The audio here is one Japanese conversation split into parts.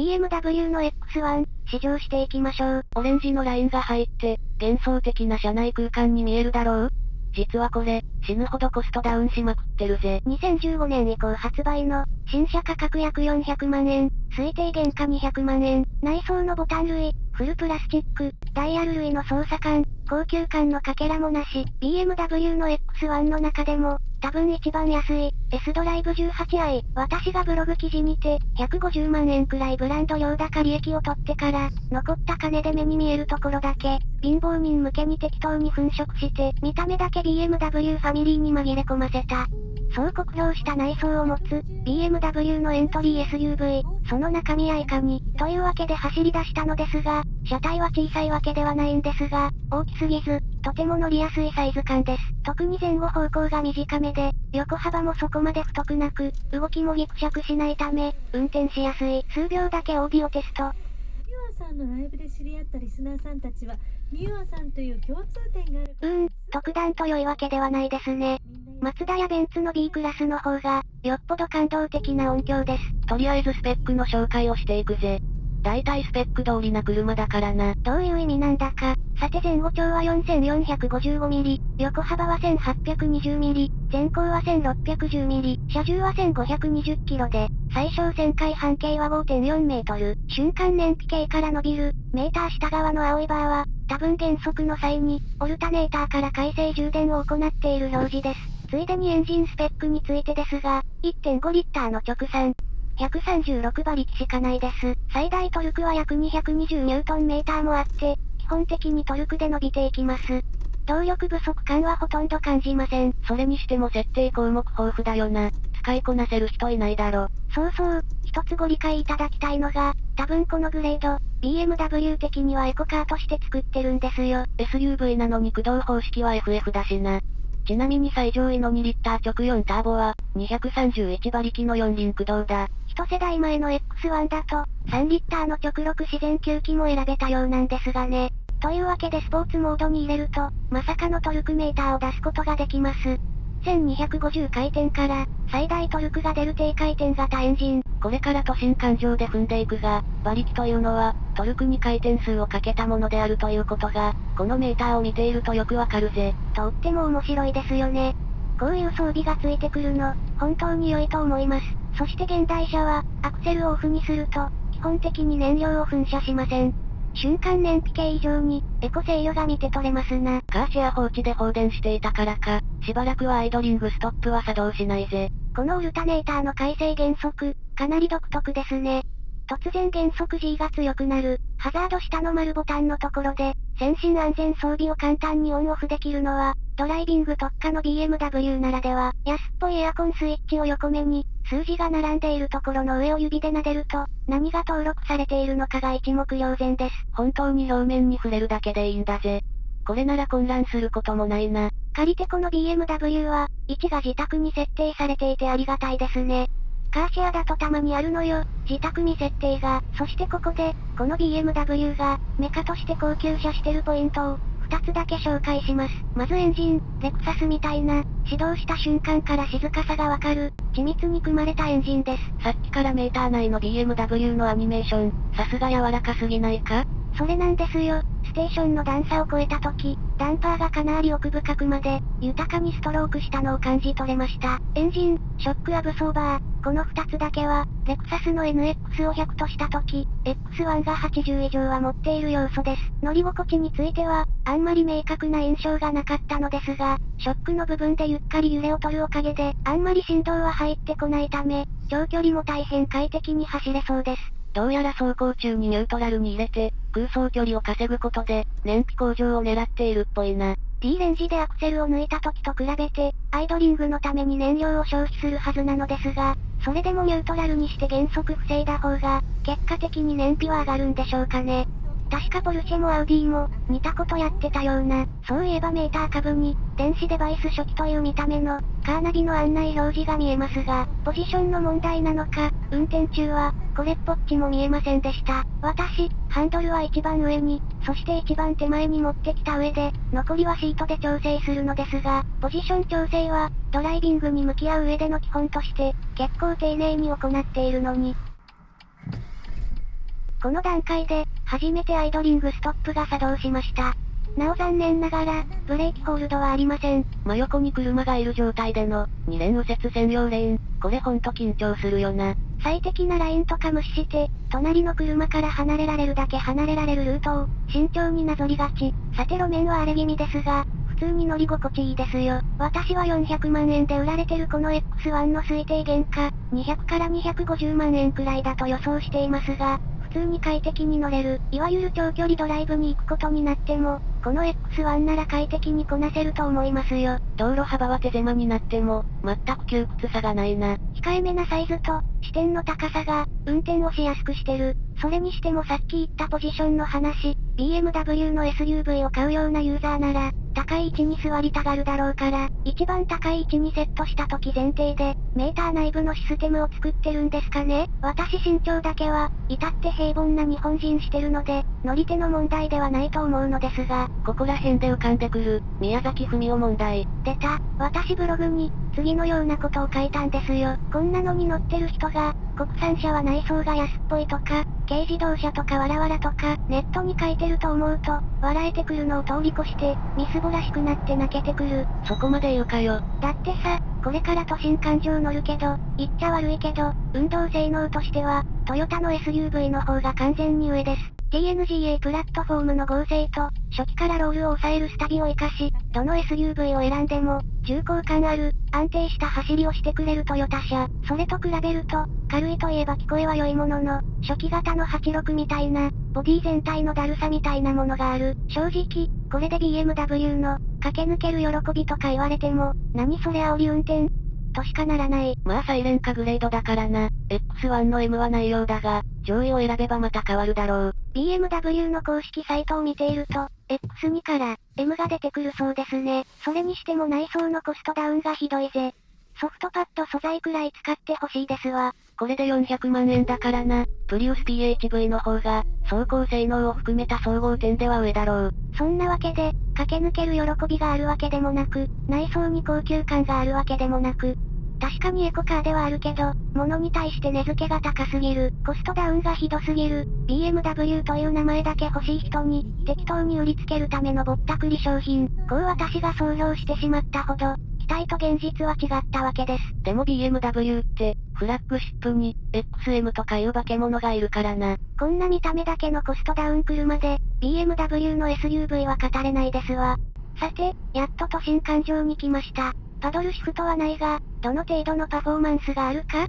BMW の X1、試乗していきましょう。オレンジのラインが入って、幻想的な車内空間に見えるだろう？実はこれ、死ぬほどコストダウンしまくってるぜ。2015年以降発売の、新車価格約400万円、推定原価200万円、内装のボタン類、フルプラスチック、ダイヤル類の操作感、高級感のかけらもなし、BMW の X1 の中でも、多分一番安い、S ドライブ 18i、私がブログ記事にて、150万円くらいブランド用高利益を取ってから、残った金で目に見えるところだけ、貧乏人向けに適当に粉飾して、見た目だけ BMW ファミリーに紛れ込ませた。そう酷評した内装を持つ、BMW のエントリー SUV、その中身やいかに、というわけで走り出したのですが、車体は小さいわけではないんですが、大きすぎず、とても乗りやすいサイズ感です。特に前後方向が短めで、横幅もそこまで太くなく、動きもギクシャクしないため、運転しやすい。数秒だけオーディオテスト。ミュアさんのライブで知り合ったリスナーさんたちは、ミュアさんという共通点がある。うーん、特段と良いわけではないですね。マツダやベンツの B クラスの方が、よっぽど感動的な音響です。とりあえずスペックの紹介をしていくぜ。大体スペック通りな車だからな。どういう意味なんだか。さて前後長は 4455mm、横幅は 1820mm、前高は 1610mm、車重は 1520kg で、最小旋回半径は 5.4m、瞬間燃費計から伸びる、メーター下側の青いバーは、多分減速の際に、オルタネーターから回生充電を行っている表示です。ついでにエンジンスペックについてですが、1.5リッターの直産、136馬力しかないです。最大トルクは約220ニュートンメーターもあって、基本的にトルクで伸びていきます。動力不足感はほとんど感じません。それにしても設定項目豊富だよな。使いこなせる人いないだろ。そうそう、一つご理解いただきたいのが、多分このグレード、BMW 的にはエコカーとして作ってるんですよ。SUV なのに駆動方式は FF だしな。ちなみに最上位の2リッター直4ターボは、231馬力の4輪駆動だ。一世代前の X1 だと、3リッターの直6自然吸気も選べたようなんですがね。というわけでスポーツモードに入れると、まさかのトルクメーターを出すことができます。1250回転から、最大トルクが出る低回転型エンジン。これから都心環状で踏んでいくが、馬力というのは、トルクに回転数をかけたものであるということが、このメーターを見ているとよくわかるぜ。とっても面白いですよね。こういう装備がついてくるの、本当に良いと思います。そして現代車は、アクセルをオフにすると、基本的に燃料を噴射しません。瞬間燃費計以上に、エコ制御が見て取れますな。カーシェア放置で放電していたからか、しばらくはアイドリングストップは作動しないぜ。このオルタネーターの改正減速、かなり独特ですね。突然減速 G が強くなる、ハザード下の丸ボタンのところで、先進安全装備を簡単にオンオフできるのは、ドライビング特化の BMW ならでは、安っぽいエアコンスイッチを横目に、数字が並んでいるところの上を指で撫でると、何が登録されているのかが一目瞭然です。本当に表面に触れるだけでいいんだぜ。これなら混乱することもないな。借りてこの BMW は、位置が自宅に設定されていてありがたいですね。カーシェアだとたまにあるのよ、自宅に設定が。そしてここで、この BMW が、メカとして高級車してるポイントを、2つだけ紹介します。まずエンジン、レクサスみたいな、始動した瞬間から静かさがわかる、緻密に組まれたエンジンです。さっきからメーター内の BMW のアニメーション、さすが柔らかすぎないか？それなんですよ。ステーションの段差を越えた時、ダンパーがかなり奥深くまで、豊かにストロークしたのを感じ取れました。エンジン、ショックアブソーバー、この2つだけは、レクサスの NX を100とした時、X1 が80以上は持っている要素です。乗り心地については、あんまり明確な印象がなかったのですが、ショックの部分でゆっかり揺れを取るおかげで、あんまり振動は入ってこないため、長距離も大変快適に走れそうです。どうやら走行中にニュートラルに入れて、空想距離を稼ぐことで、燃費向上を狙っているっぽいな。D レンジでアクセルを抜いた時と比べて、アイドリングのために燃料を消費するはずなのですが、それでもニュートラルにして減速防いだ方が、結果的に燃費は上がるんでしょうかね。確かポルシェもアウディも、似たことやってたような。そういえばメーター株に、電子デバイス初期という見た目の、カーナビの案内表示が見えますが、ポジションの問題なのか、運転中は、これっぽっちも見えませんでした。私、ハンドルは一番上に、そして一番手前に持ってきた上で、残りはシートで調整するのですが、ポジション調整は、ドライビングに向き合う上での基本として、結構丁寧に行っているのに、この段階で、初めてアイドリングストップが作動しました。なお残念ながら、ブレーキホールドはありません。真横に車がいる状態での、2レーン右折専用レーン。これほんと緊張するよな。最適なラインとか無視して、隣の車から離れられるだけ離れられるルートを、慎重になぞりがち。さて路面は荒れ気味ですが、普通に乗り心地いいですよ。私は400万円で売られてるこの X1 の推定原価、200から250万円くらいだと予想していますが、普通に快適に乗れる、いわゆる長距離ドライブに行くことになっても、この X1 なら快適にこなせると思いますよ。道路幅は手狭になっても、全く窮屈さがないな。控えめなサイズと、視点の高さが、運転をしやすくしてる。それにしてもさっき言ったポジションの話、BMW の SUV を買うようなユーザーなら、高い位置に座りたがるだろうから、一番高い位置にセットした時前提で、メーター内部のシステムを作ってるんですかね。私身長だけは、至って平凡な日本人してるので、乗り手の問題ではないと思うのですが、ここら辺で浮かんでくる、宮崎文夫問題。出た、私ブログに、次のようなことを書いたんですよ。こんなのに乗ってる人が、国産車は内装が安っぽいとか、軽自動車とかわらわらとか、ネットに書いてると思うと、笑えてくるのを通り越して、みすぼらしくなって泣けてくる。そこまで言うかよ。だってさ、これから都心環状乗るけど、言っちゃ悪いけど、運動性能としては、トヨタの SUV の方が完全に上です。TNGA プラットフォームの合成と、初期からロールを抑えるスタビを活かし、どの SUV を選んでも、重厚感ある、安定した走りをしてくれるトヨタ車。それと比べると、軽いといえば聞こえは良いものの、初期型の86みたいな、ボディ全体のだるさみたいなものがある。正直、これで BMW の、駆け抜ける喜びとか言われても、何それ煽り運転？としかならない。まあサイレンカグレードだからな。X1 の M はないようだが、上位を選べばまた変わるだろう。BMW の公式サイトを見ていると、X2 から M が出てくるそうですね。それにしても内装のコストダウンがひどいぜ。ソフトパッド素材くらい使ってほしいですわ。これで400万円だからな。プリウス PHV の方が、走行性能を含めた総合点では上だろう。そんなわけで、駆け抜ける喜びがあるわけでもなく、内装に高級感があるわけでもなく、確かにエコカーではあるけど、物に対して値付けが高すぎる、コストダウンがひどすぎる、BMW という名前だけ欲しい人に、適当に売りつけるためのぼったくり商品、こう私が総評してしまったほど、期待と現実は違ったわけです。でも BMW って、フラッグシップに、XM とかいう化け物がいるからな。こんな見た目だけのコストダウン車で、BMW の SUV は語れないですわ。さて、やっと都心環状に来ました。パドルシフトはないが、どの程度のパフォーマンスがあるか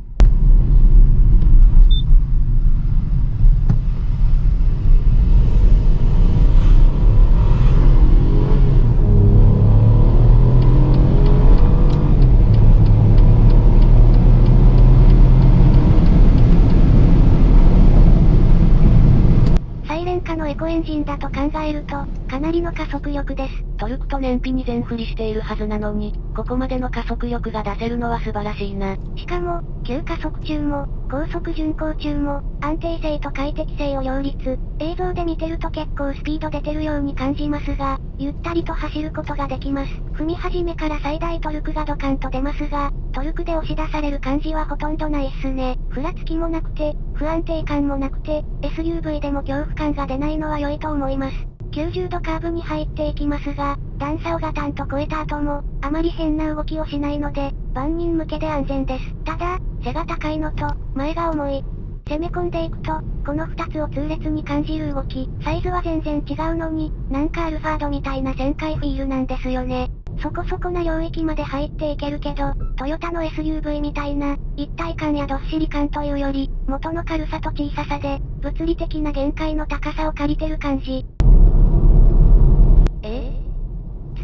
のエコエンジンだと考えると、かなりの加速力です。トルクと燃費に全振りしているはずなのに、ここまでの加速力が出せるのは素晴らしいな。しかも、急加速中も、高速巡航中も、安定性と快適性を両立。映像で見てると結構スピード出てるように感じますが、ゆったりと走ることができます。踏み始めから最大トルクがドカンと出ますが、トルクで押し出される感じはほとんどないっすね。ふらつきもなくて、不安定感もなくて、SUV でも恐怖感が出ないのは良いと思います。90度カーブに入っていきますが、段差をガタンと超えた後も、あまり変な動きをしないので、万人向けで安全です。ただ、背が高いのと、前が重い。攻め込んでいくと、この2つを痛烈に感じる動き、サイズは全然違うのに、なんかアルファードみたいな旋回フィールなんですよね。そこそこな領域まで入っていけるけど、トヨタの SUV みたいな、一体感やどっしり感というより、元の軽さと小ささで、物理的な限界の高さを借りてる感じ。え？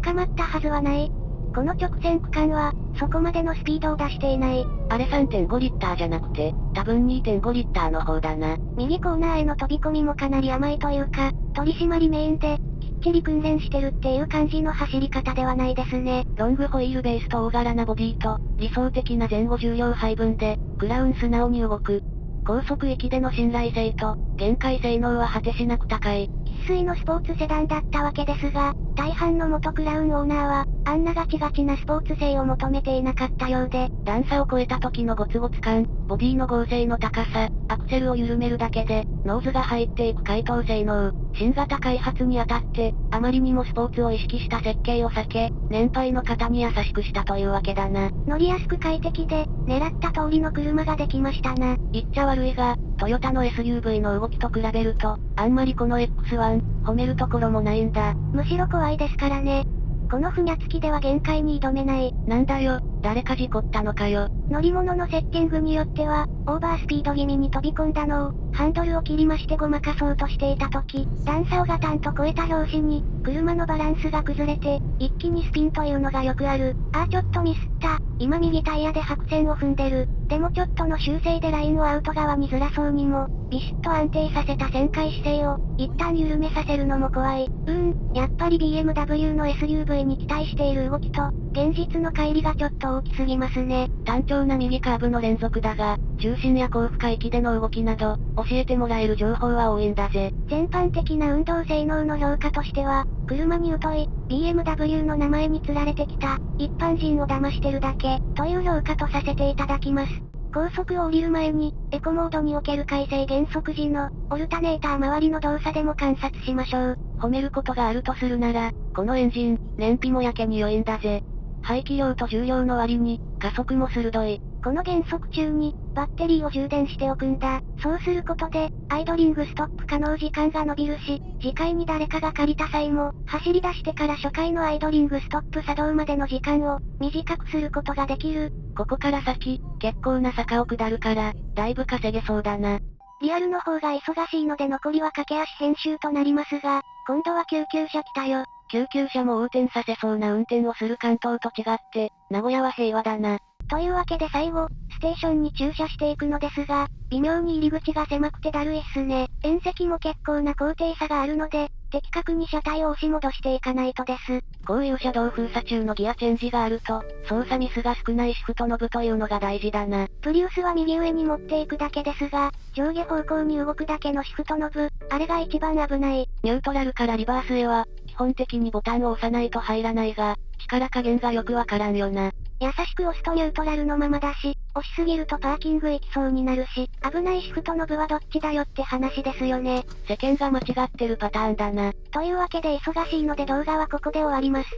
え捕まったはずはない。この直線区間は、そこまでのスピードを出していない。あれ3.5リッターじゃなくて、多分2.5リッターの方だな。右コーナーへの飛び込みもかなり甘いというか、取り締まりメインで、きっちり訓練してるっていう感じの走り方ではないですね。ロングホイールベースと大柄なボディと、理想的な前後重量配分で、クラウン素直に動く。高速域での信頼性と、限界性能は果てしなく高い。生粋のスポーツセダンだったわけですが、大半の元クラウンオーナーは、あんなガチガチなスポーツ性を求めていなかったようで、段差を超えた時のゴツゴツ感、ボディの剛性の高さ、アクセルを緩めるだけで、ノーズが入っていく回頭性能、新型開発にあたって、あまりにもスポーツを意識した設計を避け、年配の方に優しくしたというわけだな。乗りやすく快適で、狙った通りの車ができましたな。言っちゃ悪いが、トヨタの SUV の動きと比べると、あんまりこの X1、褒めるところもないんだ。むしろ怖いですからね。このふにゃつきでは限界に挑めない。なんだよ、誰か事故ったのかよ。乗り物のセッティングによっては、オーバースピード気味に飛び込んだのを、ハンドルを切りましてごまかそうとしていた時、段差をガタンと超えた拍子に、車のバランスが崩れて、一気にスピンというのがよくある。ああちょっとミスった。今右タイヤで白線を踏んでる。でもちょっとの修正でラインをアウト側にずらそうにも、ビシッと安定させた旋回姿勢を、一旦緩めさせるのも怖い。うーん、やっぱり BMW の SUV に期待している動きと、現実の乖離がちょっと大きすぎますね。単調な右カーブの連続だが、重心や高負荷域での動きなど、教えてもらえる情報は多いんだぜ。全般的な運動性能の評価としては、車に疎い、BMW の名前に釣られてきた、一般人を騙してるだけ、という評価とさせていただきます。高速を降りる前に、エコモードにおける改正減速時の、オルタネーター周りの動作でも観察しましょう。褒めることがあるとするなら、このエンジン、燃費もやけに良いんだぜ。排気量と重量の割に、加速も鋭い。この減速中に、バッテリーを充電しておくんだ。そうすることで、アイドリングストップ可能時間が伸びるし、次回に誰かが借りた際も、走り出してから初回のアイドリングストップ作動までの時間を、短くすることができる。ここから先、結構な坂を下るから、だいぶ稼げそうだな。リアルの方が忙しいので残りは駆け足編集となりますが、今度は救急車来たよ。救急車も横転させそうな運転をする関東と違って、名古屋は平和だな。というわけで最後、ステーションに駐車していくのですが、微妙に入り口が狭くてだるいっすね。縁石も結構な高低差があるので、的確に車体を押し戻していかないとです。こういう車道封鎖中のギアチェンジがあると、操作ミスが少ないシフトノブというのが大事だな。プリウスは右上に持っていくだけですが、上下方向に動くだけのシフトノブ、あれが一番危ない。ニュートラルからリバースへは、基本的にボタンを押さないと入らないが、力加減がよくわからんよな。優しく押すとニュートラルのままだし、押しすぎるとパーキング行きそうになるし、危ないシフトノブはどっちだよって話ですよね。世間が間違ってるパターンだな。というわけで忙しいので動画はここで終わります。